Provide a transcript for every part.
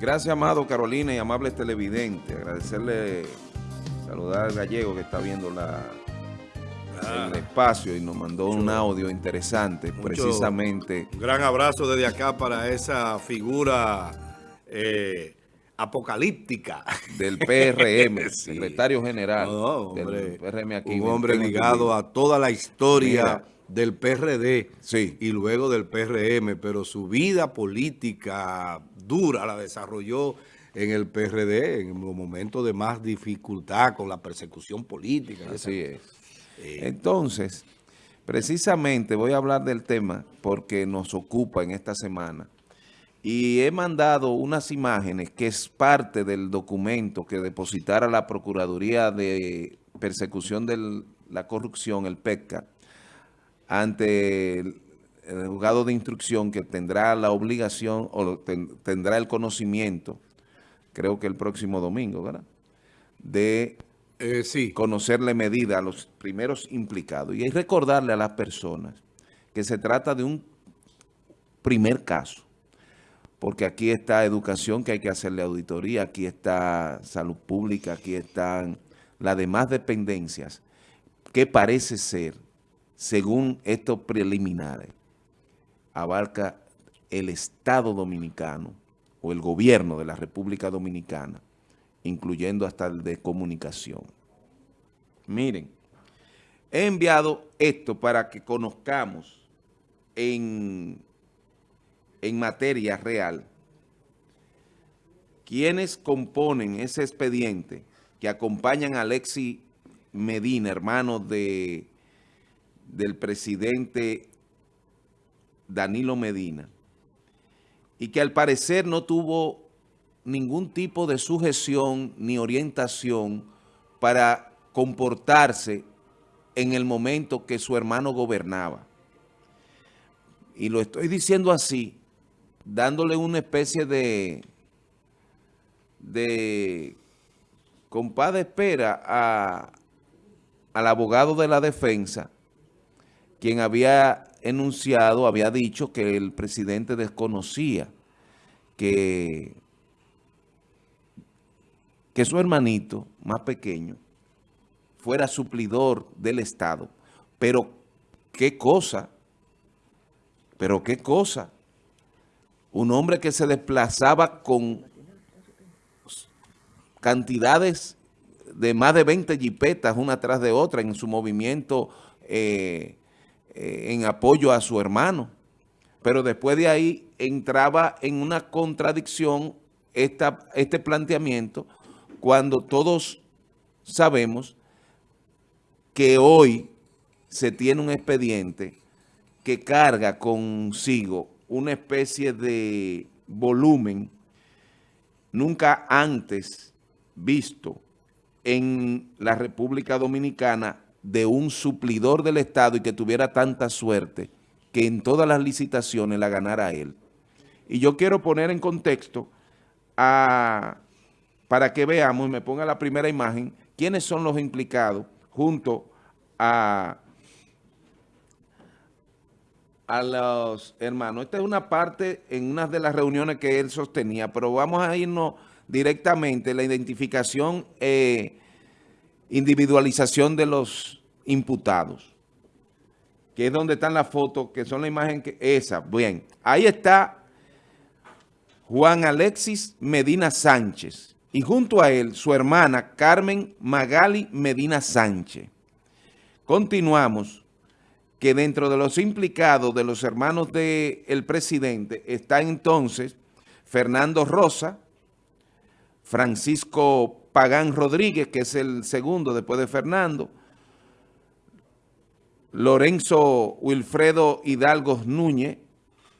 Gracias, amado Carolina y amables televidentes. Agradecerle, saludar al gallego que está viendo la, el espacio y nos mandó un audio interesante, precisamente. Un gran abrazo desde acá para esa figura eh, apocalíptica. Del PRM, secretario general del PRM aquí. Un hombre ligado a toda la historia del PRD sí. y luego del PRM, pero su vida política dura la desarrolló en el PRD en los momentos de más dificultad con la persecución política. Así es. Entonces, precisamente voy a hablar del tema porque nos ocupa en esta semana y he mandado unas imágenes que es parte del documento que depositara la Procuraduría de Persecución de la Corrupción, el PECCA, ante el, juzgado de instrucción que tendrá la obligación o tendrá el conocimiento, creo que el próximo domingo, ¿verdad?, de eh, sí. conocerle medida a los primeros implicados. Y recordarle a las personas que se trata de un primer caso, porque aquí está educación que hay que hacerle auditoría, aquí está salud pública, aquí están las demás dependencias que parece ser según estos preliminares, abarca el Estado Dominicano o el gobierno de la República Dominicana, incluyendo hasta el de comunicación. Miren, he enviado esto para que conozcamos en, en materia real quienes componen ese expediente que acompañan a Alexi Medina, hermano de del presidente Danilo Medina y que al parecer no tuvo ningún tipo de sujeción ni orientación para comportarse en el momento que su hermano gobernaba. Y lo estoy diciendo así, dándole una especie de, de compadre espera a, al abogado de la defensa quien había enunciado, había dicho que el presidente desconocía que, que su hermanito más pequeño fuera suplidor del Estado. Pero qué cosa, pero qué cosa. Un hombre que se desplazaba con cantidades de más de 20 jipetas una tras de otra en su movimiento eh, eh, en apoyo a su hermano. Pero después de ahí entraba en una contradicción esta, este planteamiento cuando todos sabemos que hoy se tiene un expediente que carga consigo una especie de volumen nunca antes visto en la República Dominicana de un suplidor del Estado y que tuviera tanta suerte que en todas las licitaciones la ganara él. Y yo quiero poner en contexto a, para que veamos, me ponga la primera imagen, quiénes son los implicados junto a, a los hermanos. Esta es una parte en una de las reuniones que él sostenía, pero vamos a irnos directamente, la identificación eh, individualización de los imputados, que es donde están las fotos, que son la imagen que esa, bien, ahí está Juan Alexis Medina Sánchez y junto a él su hermana Carmen Magali Medina Sánchez. Continuamos que dentro de los implicados de los hermanos del presidente está entonces Fernando Rosa, Francisco Pagán Rodríguez, que es el segundo después de Fernando, Lorenzo Wilfredo Hidalgo Núñez,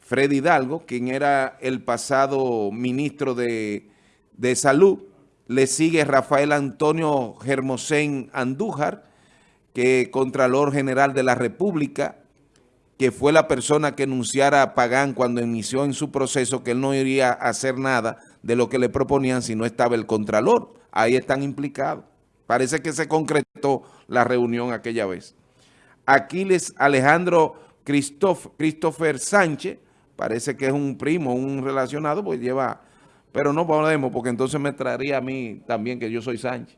Fred Hidalgo, quien era el pasado ministro de, de Salud, le sigue Rafael Antonio Germosén Andújar, que Contralor General de la República, que fue la persona que enunciara a Pagán cuando inició en su proceso que él no iría a hacer nada de lo que le proponían si no estaba el Contralor ahí están implicados. Parece que se concretó la reunión aquella vez. Aquiles Alejandro Christopher Sánchez, parece que es un primo, un relacionado, pues lleva Pero no podemos, porque entonces me traería a mí también que yo soy Sánchez.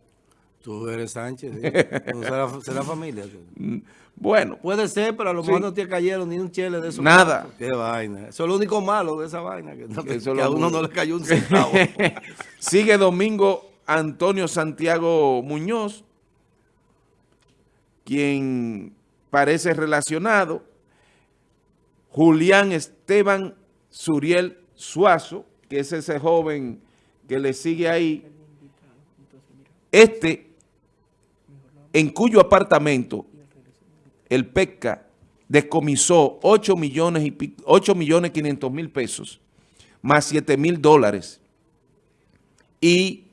Tú eres Sánchez, ¿sí? será, familia. Mm, bueno. Puede ser, pero a lo mejor no te cayeron ni un chele de eso. Nada. Qué vaina. Eso es lo único malo de esa vaina, que, a uno no le cayó un centavo. Sigue Domingo Antonio Santiago Muñoz, quien parece relacionado. Julián Esteban Suriel Suazo, que es ese joven que le sigue ahí. Este, en cuyo apartamento el PECA descomisó 8 millones y 8 millones 500 mil pesos, más 7 mil dólares y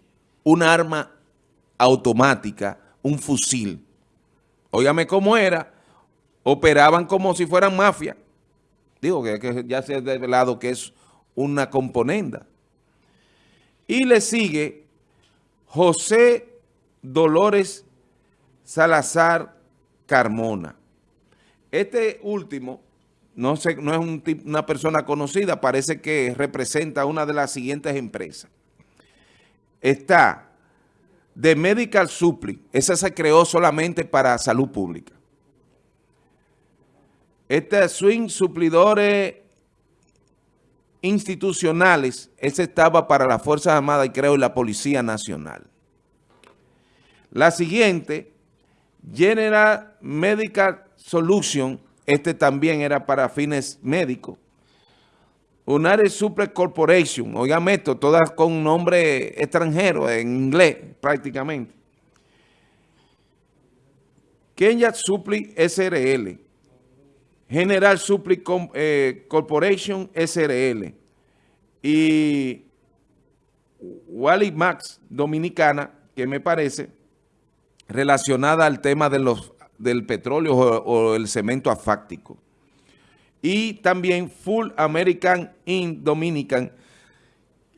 un arma automática, un fusil. Óigame cómo era, operaban como si fueran mafia. Digo que, ya se ha revelado que es una componenda. Y le sigue José Dolores Salazar Carmona. Este último no, es una persona conocida, parece que representa una de las siguientes empresas. Está The Medical Supply, esa se creó solamente para salud pública. Este Swing Suplidores Institucionales, ese estaba para las Fuerzas Armadas y creo la Policía Nacional. La siguiente, General Medical Solution, este también era para fines médicos. Unare Super Corporation, oigan esto, todas con nombre extranjero, en inglés prácticamente. Kenya Supply SRL, General Supply eh, Corporation SRL y Wally Max Dominicana, que me parece relacionada al tema de los del petróleo o, el cemento afáctico. Y también Full American in Dominican.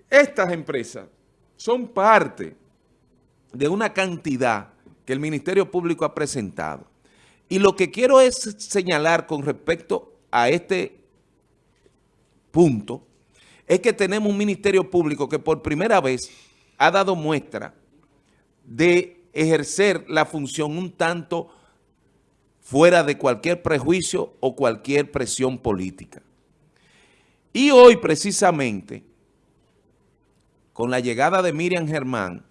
Estas empresas son parte de una cantidad que el Ministerio Público ha presentado. Y lo que quiero es señalar con respecto a este punto, es que tenemos un Ministerio Público que por primera vez ha dado muestra de ejercer la función un tanto fuera de cualquier prejuicio o cualquier presión política. Y hoy precisamente, con la llegada de Miriam Germán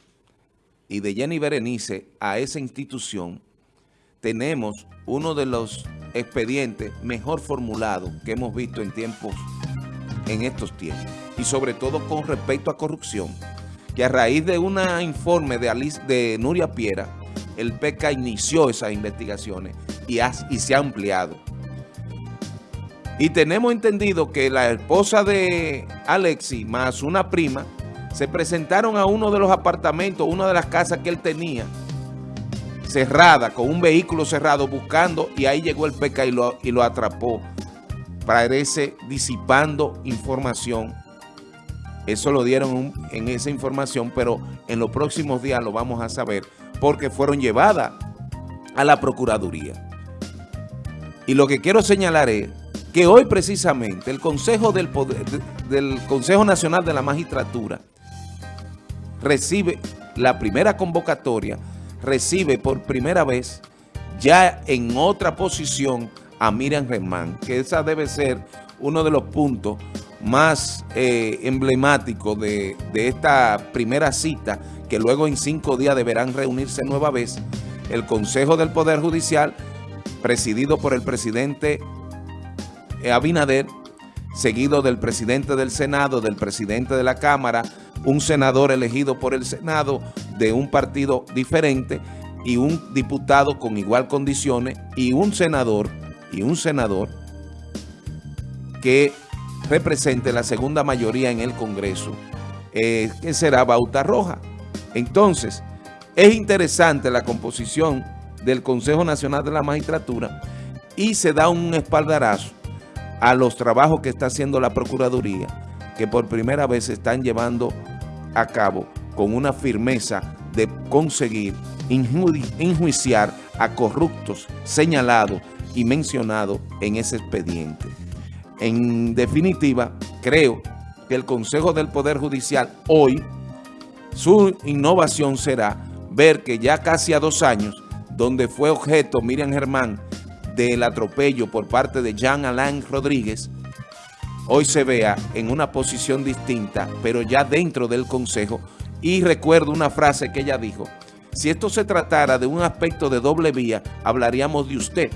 y de Jenny Berenice a esa institución, tenemos uno de los expedientes mejor formulados que hemos visto en tiempos, en estos tiempos, y sobre todo con respecto a corrupción, que a raíz de un informe de, Alice, de Nuria Piera, el PECA inició esas investigaciones y, se ha ampliado. Y tenemos entendido que la esposa de Alexi más una prima se presentaron a uno de los apartamentos, una de las casas que él tenía, cerrada, con un vehículo cerrado, buscando, y ahí llegó el PECA y lo, y lo atrapó. Parece disipando información. Eso lo dieron en esa información, pero en los próximos días lo vamos a saber, porque fueron llevadas a la Procuraduría. Y lo que quiero señalar es que hoy precisamente el Consejo, del, del Consejo Nacional de la Magistratura recibe la primera convocatoria, recibe por primera vez ya en otra posición a Miriam Germán, que esa debe ser uno de los puntos más eh, emblemáticos de, de esta primera cita, que luego en cinco días deberán reunirse nueva vez el Consejo del Poder Judicial presidido por el presidente Abinader, seguido del presidente del Senado, del presidente de la Cámara, un senador elegido por el Senado de un partido diferente y un diputado con igual condiciones y un senador y un senador que represente la segunda mayoría en el Congreso, eh, que será Bauta Roja. Entonces, es interesante la composición del Consejo Nacional de la Magistratura y se da un espaldarazo a los trabajos que está haciendo la Procuraduría, que por primera vez se están llevando a cabo con una firmeza de conseguir enjuiciar a corruptos señalados y mencionados en ese expediente. En definitiva, creo que el Consejo del Poder Judicial hoy, su innovación será ver que ya casi a dos años, donde fue objeto Miriam Germán del atropello por parte de Jean Alain Rodríguez, hoy se vea en una posición distinta, pero ya dentro del Consejo. Y recuerdo una frase que ella dijo, si esto se tratara de un aspecto de doble vía, hablaríamos de usted.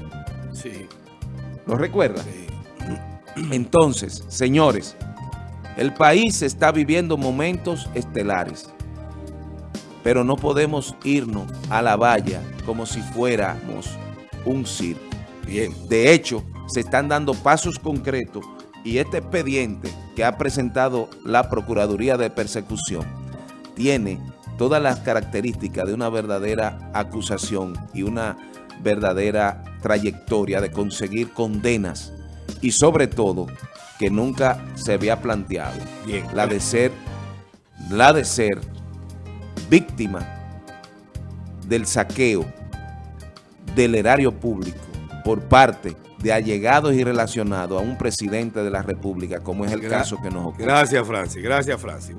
Sí. ¿Lo recuerda? Entonces, señores, el país está viviendo momentos estelares, pero no podemos irnos a la valla como si fuéramos un circo. Bien, de hecho, se están dando pasos concretos y este expediente que ha presentado la Procuraduría de Persecución tiene todas las características de una verdadera acusación y una verdadera trayectoria de conseguir condenas y sobre todo que nunca se había planteado. Bien. La de ser, la de ser víctima del saqueo del erario público por parte de allegados y relacionados a un presidente de la República, como es el Gra caso que nos ocurre. Gracias, Francis. Gracias, Francis.